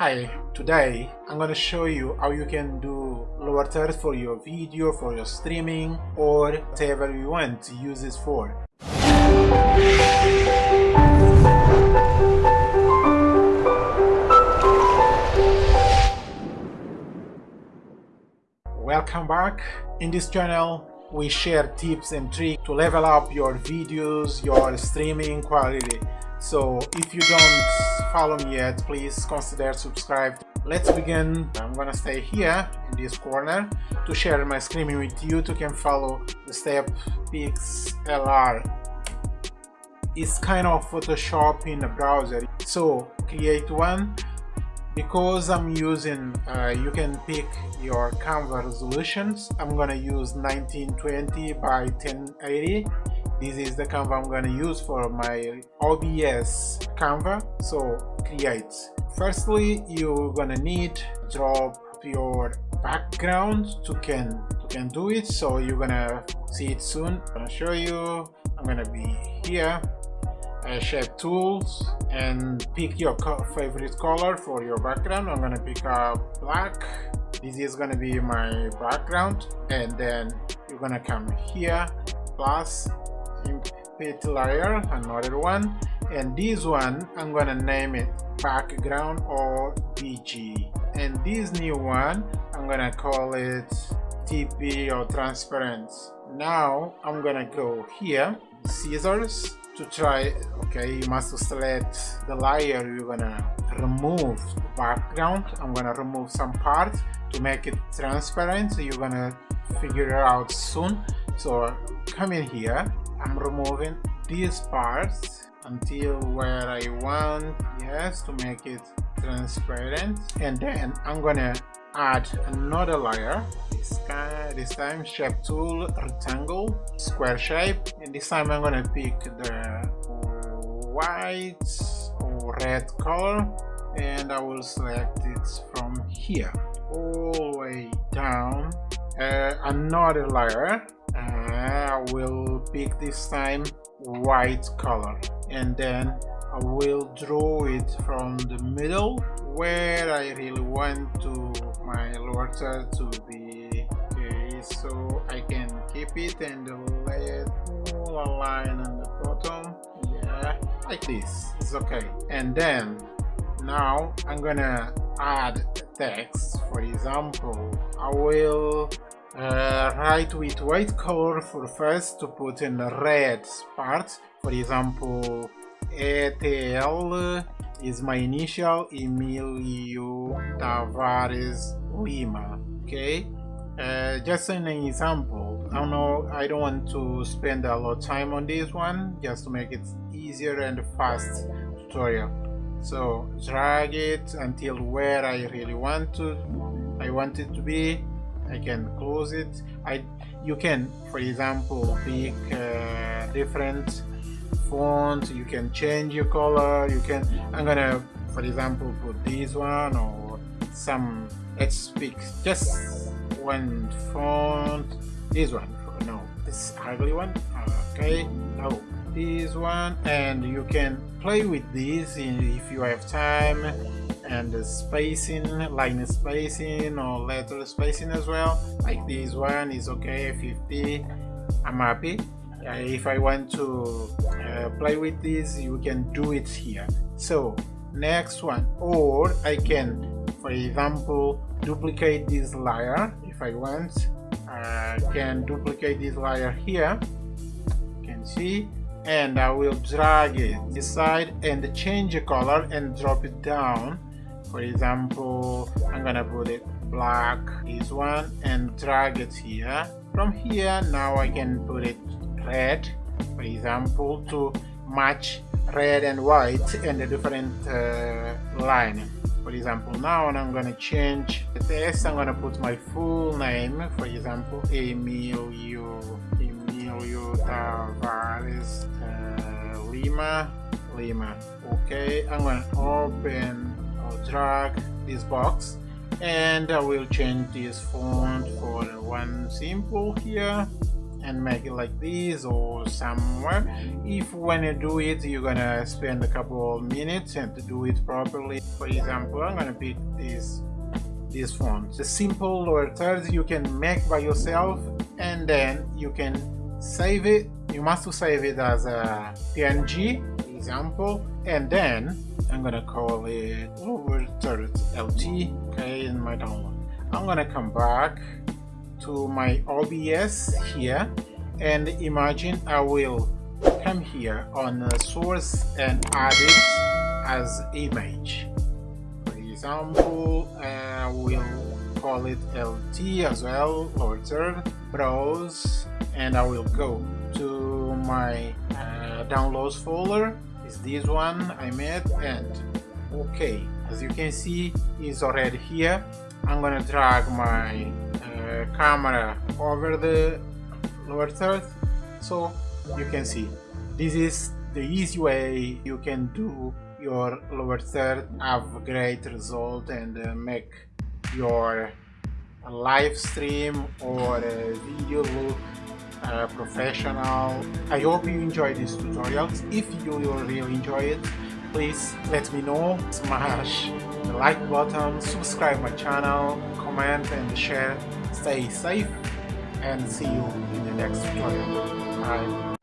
Hi, today I'm gonna show you how you can do lower thirds for your video, for your streaming or whatever you want to use this for. Welcome back. In this channel we share tips and tricks to level up your videos, your streaming quality so if you don't follow me yet please consider subscribe. Let's begin. I'm gonna stay here in this corner to share my screen with you to can follow the step pixlr it's kind of photoshop in the browser. So create one. Because i'm using uh, you can pick your canva resolutions i'm gonna use 1920 by 1080 this is the canva i'm going to use for my obs canva so create. Firstly you're gonna need drop your background to can to can do it so you're gonna see it soon. I'm gonna show you. I'm gonna be here. Uh, shape tools and pick your co favorite color for your background. I'm gonna pick up black. This is gonna be my background and then you're gonna come here plus input layer another one. And this one i'm gonna name it background or bg and this new one i'm gonna call it tp or transparent. Now i'm gonna go here scissors to try okay you must select the layer you're gonna remove the background. I'm gonna remove some part to make it transparent. So you're gonna figure it out soon. So come in here I'm removing these parts until where I want yes to make it transparent. And then I'm gonna add another layer. This this time shape tool rectangle square shape. And this time I'm gonna pick the white or red color. And I will select it from here all the way down uh, another layer I will pick this time white color and then I will draw it from the middle where I really want to my water to be. Okay so I can keep it and let all align on the bottom. Yeah like this. It's okay. And then now I'm gonna add text. For example I will uh, write with white color for first to put in the red part for example ETL is my initial Emilio Tavares Lima okay? Uh, just an example. I don't know I don't want to spend a lot of time on this one just to make it easier and fast tutorial. So drag it until where I really want to I want it to be I can close it. I you can for example pick uh, different font. You can change your color. You can I'm gonna for example put this one or some let's pick just one font. This one no this ugly one. Okay no this one. And you can play with this if you have time and the spacing line spacing or letter spacing as well. Like this one is okay 50 i'm happy. Uh, if i want to uh, play with this you can do it here. So next one. Or i can for example duplicate this layer if i want. I can duplicate this layer here. You can see. And I will drag it this side and change the color and drop it down for example i'm gonna put it black this one and drag it here. From here now i can put it red for example to match red and white and a different uh, line. For example now i'm gonna change the text i'm gonna put my full name. For example emilio emilio tavares uh, lima lima. Okay i'm gonna open drag this box and I will change this font for one simple here and make it like this or somewhere if when you do it you're gonna spend a couple of minutes and to do it properly. For example i'm gonna pick this this font. The simple lower thirds you can make by yourself and then you can save it. You must save it as a png example and then i'm gonna call it lower third? Lt okay in my download. I'm gonna come back to my OBS here and imagine I will come here on source and add it as image. For example I will call it LT as well or third browse and I will go to my uh, downloads folder is this one I made and okay as you can see is already here. I'm gonna drag my camera over the lower third so you can see. This is the easy way you can do your lower third have great result and uh, make your live stream or video look uh, professional. I hope you enjoy these tutorials. If you really enjoy it please let me know. Smash the like button subscribe my channel comment and share. Stay safe and see you in the next tutorial. Bye